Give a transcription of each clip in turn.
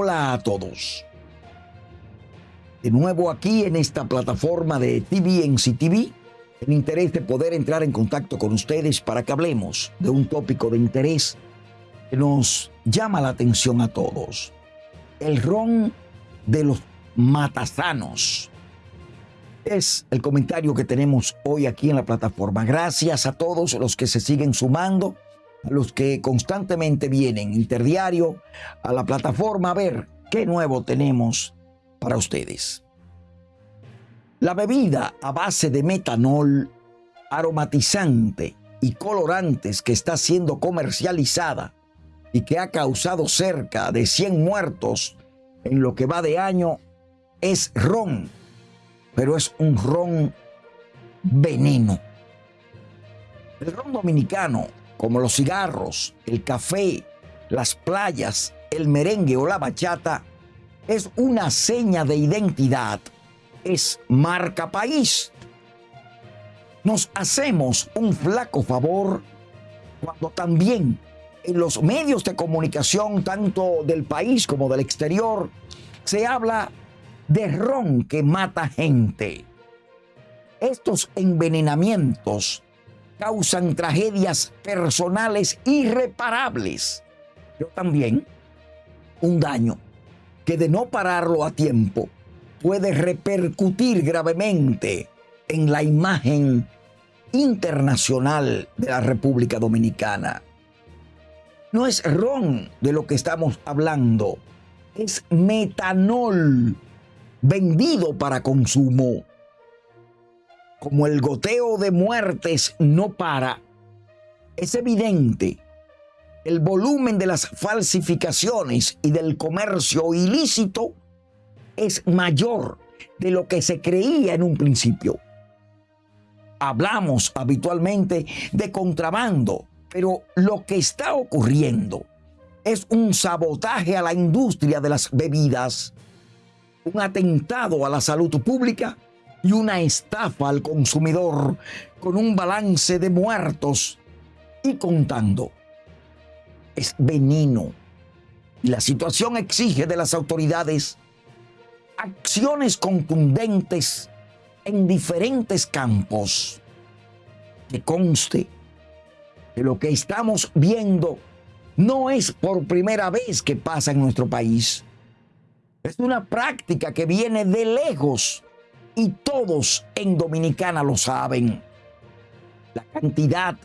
Hola a todos. De nuevo aquí en esta plataforma de TV, en interés de poder entrar en contacto con ustedes para que hablemos de un tópico de interés que nos llama la atención a todos. El ron de los matasanos. Es el comentario que tenemos hoy aquí en la plataforma. Gracias a todos los que se siguen sumando a los que constantemente vienen interdiario a la plataforma a ver qué nuevo tenemos para ustedes. La bebida a base de metanol, aromatizante y colorantes que está siendo comercializada y que ha causado cerca de 100 muertos en lo que va de año es ron, pero es un ron veneno. El ron dominicano como los cigarros, el café, las playas, el merengue o la bachata, es una seña de identidad, es marca país. Nos hacemos un flaco favor cuando también en los medios de comunicación, tanto del país como del exterior, se habla de ron que mata gente. Estos envenenamientos causan tragedias personales irreparables, pero también un daño que de no pararlo a tiempo puede repercutir gravemente en la imagen internacional de la República Dominicana. No es ron de lo que estamos hablando, es metanol vendido para consumo como el goteo de muertes no para, es evidente el volumen de las falsificaciones y del comercio ilícito es mayor de lo que se creía en un principio. Hablamos habitualmente de contrabando, pero lo que está ocurriendo es un sabotaje a la industria de las bebidas, un atentado a la salud pública y una estafa al consumidor con un balance de muertos y contando. Es veneno. Y la situación exige de las autoridades acciones contundentes en diferentes campos. Que conste que lo que estamos viendo no es por primera vez que pasa en nuestro país. Es una práctica que viene de lejos y todos en Dominicana lo saben. La cantidad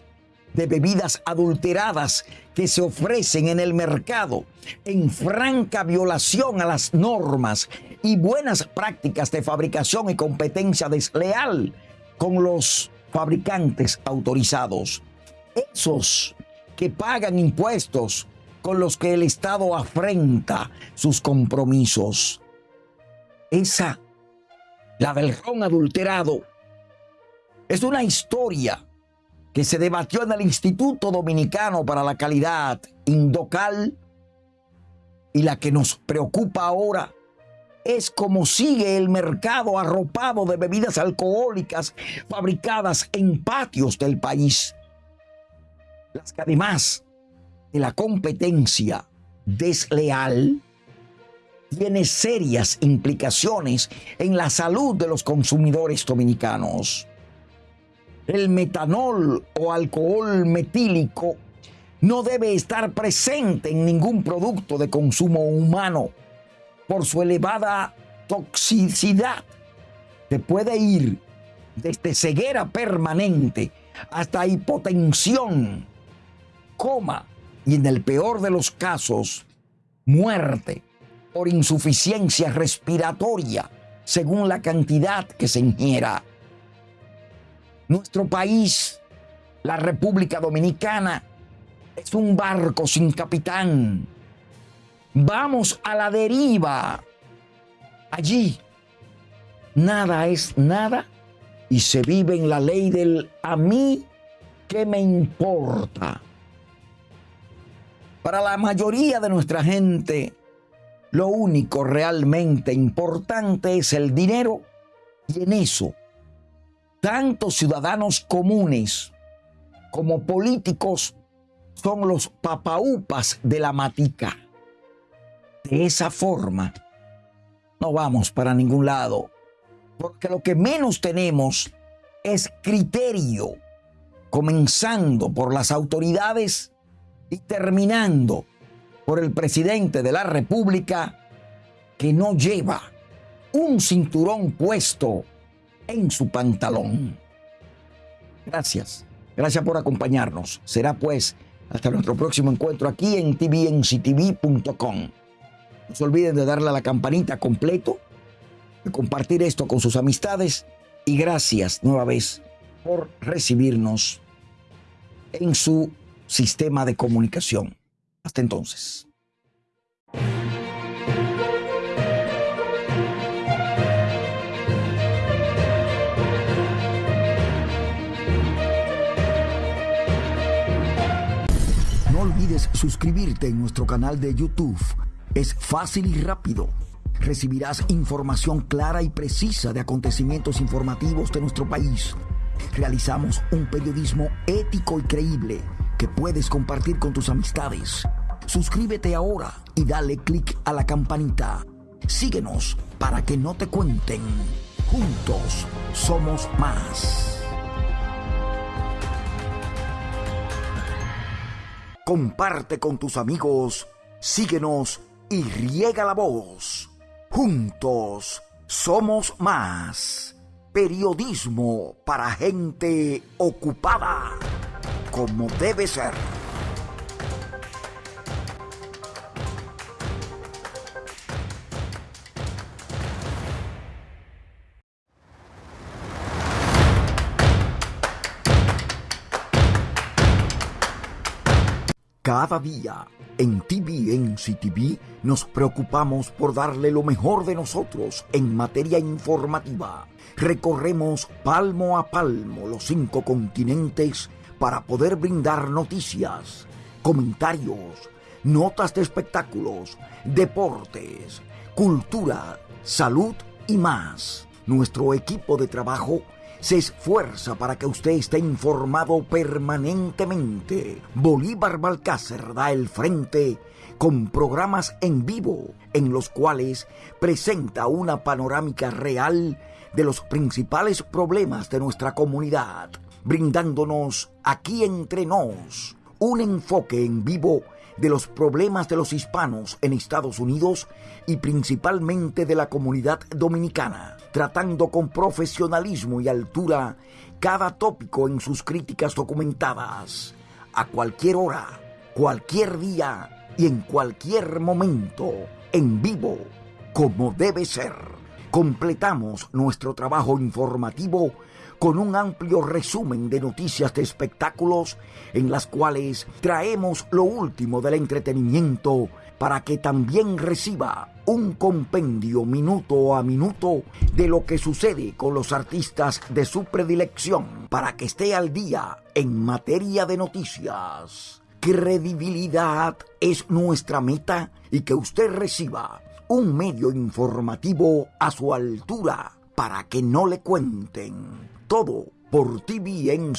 de bebidas adulteradas que se ofrecen en el mercado en franca violación a las normas y buenas prácticas de fabricación y competencia desleal con los fabricantes autorizados. Esos que pagan impuestos con los que el Estado afrenta sus compromisos. Esa la del ron adulterado, es una historia que se debatió en el Instituto Dominicano para la Calidad, Indocal, y la que nos preocupa ahora es cómo sigue el mercado arropado de bebidas alcohólicas fabricadas en patios del país. Las que además de la competencia desleal, tiene serias implicaciones en la salud de los consumidores dominicanos. El metanol o alcohol metílico no debe estar presente en ningún producto de consumo humano por su elevada toxicidad que puede ir desde ceguera permanente hasta hipotensión, coma y en el peor de los casos, muerte por insuficiencia respiratoria según la cantidad que se ingiera. Nuestro país, la República Dominicana, es un barco sin capitán. Vamos a la deriva. Allí nada es nada y se vive en la ley del a mí que me importa. Para la mayoría de nuestra gente, lo único realmente importante es el dinero y en eso, tanto ciudadanos comunes como políticos son los papaupas de la matica. de esa forma, no vamos para ningún lado. Porque lo que menos tenemos es criterio, comenzando por las autoridades y terminando por el presidente de la República que no lleva un cinturón puesto en su pantalón. Gracias, gracias por acompañarnos. Será pues hasta nuestro próximo encuentro aquí en tvnctv.com. No se olviden de darle a la campanita completo, de compartir esto con sus amistades y gracias nueva vez por recibirnos en su sistema de comunicación. Hasta entonces. No olvides suscribirte en nuestro canal de YouTube. Es fácil y rápido. Recibirás información clara y precisa de acontecimientos informativos de nuestro país. Realizamos un periodismo ético y creíble puedes compartir con tus amistades. Suscríbete ahora y dale clic a la campanita. Síguenos para que no te cuenten. Juntos somos más. Comparte con tus amigos, síguenos y riega la voz. Juntos somos más. Periodismo para gente ocupada, como debe ser. Cada día en TVNC TV nos preocupamos por darle lo mejor de nosotros en materia informativa. Recorremos palmo a palmo los cinco continentes para poder brindar noticias, comentarios, notas de espectáculos, deportes, cultura, salud y más. Nuestro equipo de trabajo se esfuerza para que usted esté informado permanentemente. Bolívar Balcácer da el frente con programas en vivo en los cuales presenta una panorámica real de los principales problemas de nuestra comunidad, brindándonos aquí entre nos un enfoque en vivo de los problemas de los hispanos en Estados Unidos y principalmente de la comunidad dominicana, tratando con profesionalismo y altura cada tópico en sus críticas documentadas, a cualquier hora, cualquier día y en cualquier momento, en vivo, como debe ser. Completamos nuestro trabajo informativo con un amplio resumen de noticias de espectáculos en las cuales traemos lo último del entretenimiento para que también reciba un compendio minuto a minuto de lo que sucede con los artistas de su predilección para que esté al día en materia de noticias. Credibilidad es nuestra meta y que usted reciba un medio informativo a su altura para que no le cuenten todo por tvnctv.com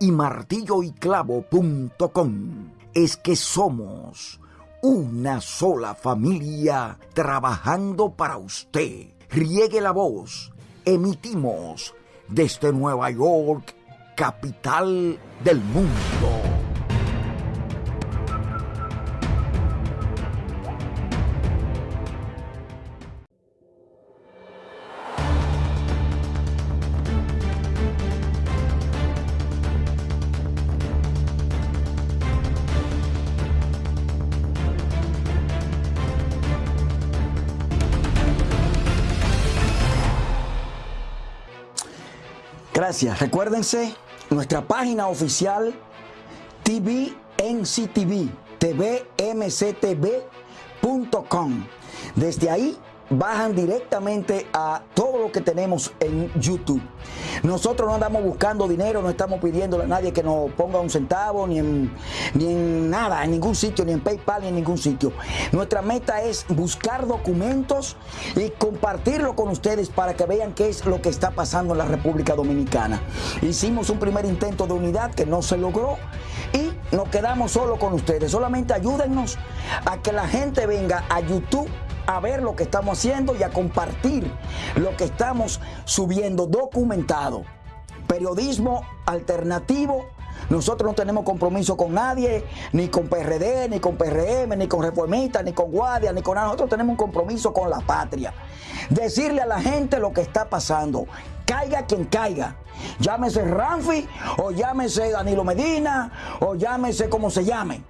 y martilloyclavo.com. Es que somos una sola familia trabajando para usted. Riegue la voz. Emitimos desde Nueva York, capital del mundo. Recuérdense nuestra página oficial TVNCTV, tvmctv.com. Desde ahí bajan directamente a todo lo que tenemos en YouTube. Nosotros no andamos buscando dinero, no estamos pidiéndole a nadie que nos ponga un centavo, ni en, ni nada, en ningún sitio, ni en PayPal, ni en ningún sitio. Nuestra meta es buscar documentos y compartirlo con ustedes para que vean qué es lo que está pasando en la República Dominicana. Hicimos un primer intento de unidad que no se logró y nos quedamos solo con ustedes. Solamente ayúdennos a que la gente venga a YouTube a ver lo que estamos haciendo y a compartir lo que estamos subiendo documentado. Periodismo alternativo. Nosotros no tenemos compromiso con nadie, ni con PRD, ni con PRM, ni con Reformistas, ni con Guardia, ni con nada. Nosotros tenemos un compromiso con la patria. Decirle a la gente lo que está pasando. Caiga quien caiga. Llámese Ramfi, o llámese Danilo Medina, o llámese como se llame